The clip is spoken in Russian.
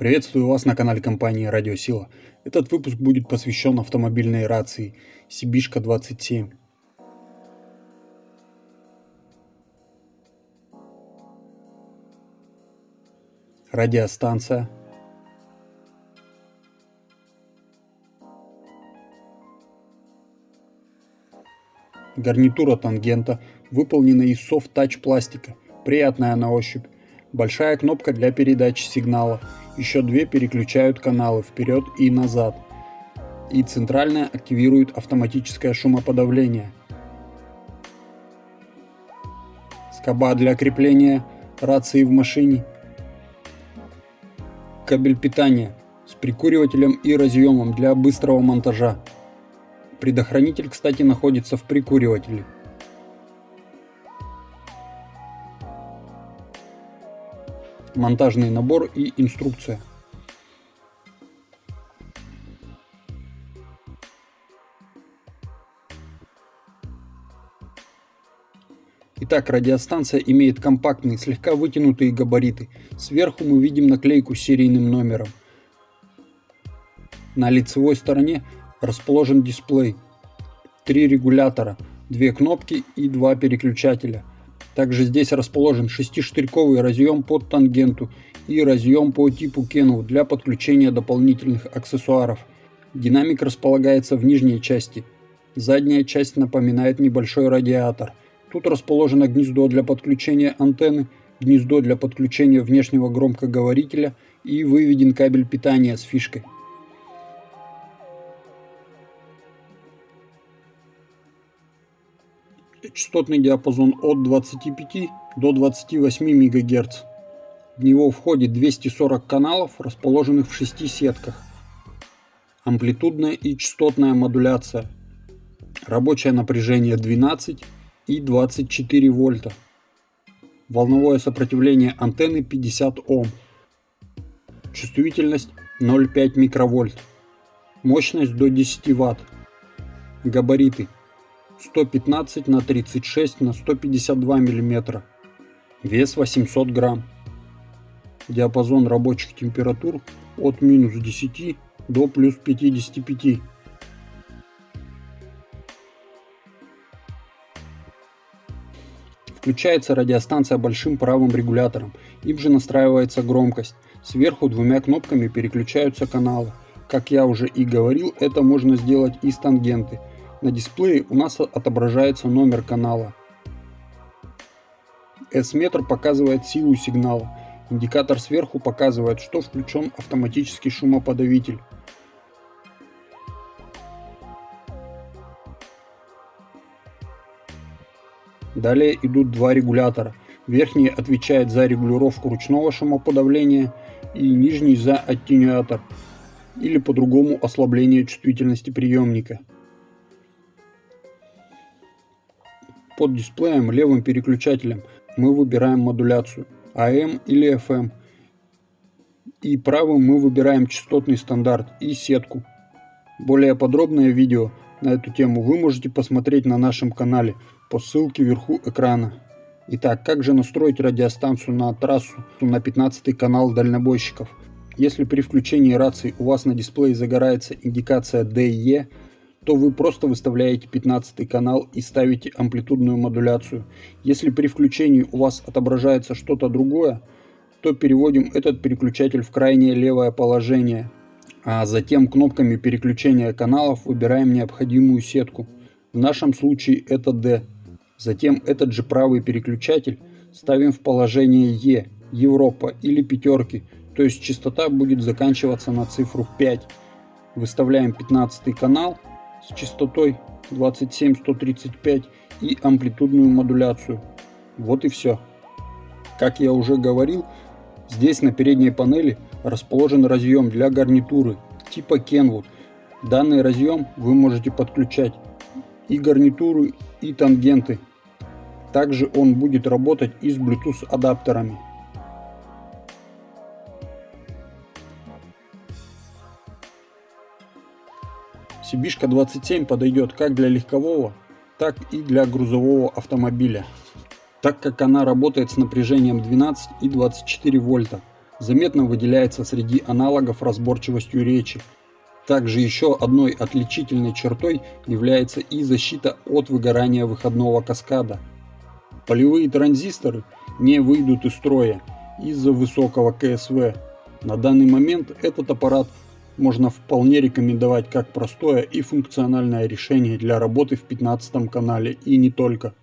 Приветствую вас на канале компании Радиосила. Этот выпуск будет посвящен автомобильной рации Сибишка 27. Радиостанция. Гарнитура тангента выполнена из софт-тач пластика, приятная на ощупь. Большая кнопка для передачи сигнала. Еще две переключают каналы вперед и назад. И центральная активирует автоматическое шумоподавление. Скоба для крепления рации в машине. Кабель питания с прикуривателем и разъемом для быстрого монтажа. Предохранитель, кстати, находится в прикуривателе. Монтажный набор и инструкция. Итак, радиостанция имеет компактные, слегка вытянутые габариты. Сверху мы видим наклейку с серийным номером. На лицевой стороне расположен дисплей. Три регулятора, две кнопки и два переключателя. Также здесь расположен шестиштырьковый разъем под тангенту и разъем по типу Kenwood для подключения дополнительных аксессуаров. Динамик располагается в нижней части. Задняя часть напоминает небольшой радиатор. Тут расположено гнездо для подключения антенны, гнездо для подключения внешнего громкоговорителя и выведен кабель питания с фишкой. Частотный диапазон от 25 до 28 МГц. В него входит 240 каналов, расположенных в 6 сетках. Амплитудная и частотная модуляция. Рабочее напряжение 12 и 24 вольта. Волновое сопротивление антенны 50 Ом. Чувствительность 0,5 микровольт. Мощность до 10 Вт. Габариты 115 на 36 на 152 мм. Вес 800 грамм. Диапазон рабочих температур от минус 10 до плюс 55. Включается радиостанция большим правым регулятором, им же настраивается громкость. Сверху двумя кнопками переключаются каналы. Как я уже и говорил, это можно сделать из тангенты. На дисплее у нас отображается номер канала. S-метр показывает силу сигнала. Индикатор сверху показывает, что включен автоматический шумоподавитель. Далее идут два регулятора. Верхний отвечает за регулировку ручного шумоподавления и нижний за аттенюатор или по-другому ослабление чувствительности приемника. Под дисплеем левым переключателем мы выбираем модуляцию AM или FM. И правым мы выбираем частотный стандарт и сетку. Более подробное видео на эту тему вы можете посмотреть на нашем канале по ссылке вверху экрана. Итак, как же настроить радиостанцию на трассу на 15 канал дальнобойщиков? Если при включении рации у вас на дисплее загорается индикация DE, то вы просто выставляете 15 канал и ставите амплитудную модуляцию. Если при включении у вас отображается что-то другое, то переводим этот переключатель в крайнее левое положение, а затем кнопками переключения каналов выбираем необходимую сетку. В нашем случае это D. Затем этот же правый переключатель ставим в положение E, Европа или пятерки, то есть частота будет заканчиваться на цифру 5. Выставляем 15 канал с частотой 27135 и амплитудную модуляцию. Вот и все. Как я уже говорил, здесь на передней панели расположен разъем для гарнитуры типа Kenwood. Данный разъем вы можете подключать и гарнитуры, и тангенты. Также он будет работать и с Bluetooth адаптерами. Сибишка 27 подойдет как для легкового, так и для грузового автомобиля, так как она работает с напряжением 12 и 24 вольта. заметно выделяется среди аналогов разборчивостью речи. Также еще одной отличительной чертой является и защита от выгорания выходного каскада. Полевые транзисторы не выйдут из строя из-за высокого КСВ. На данный момент этот аппарат можно вполне рекомендовать как простое и функциональное решение для работы в 15 канале и не только.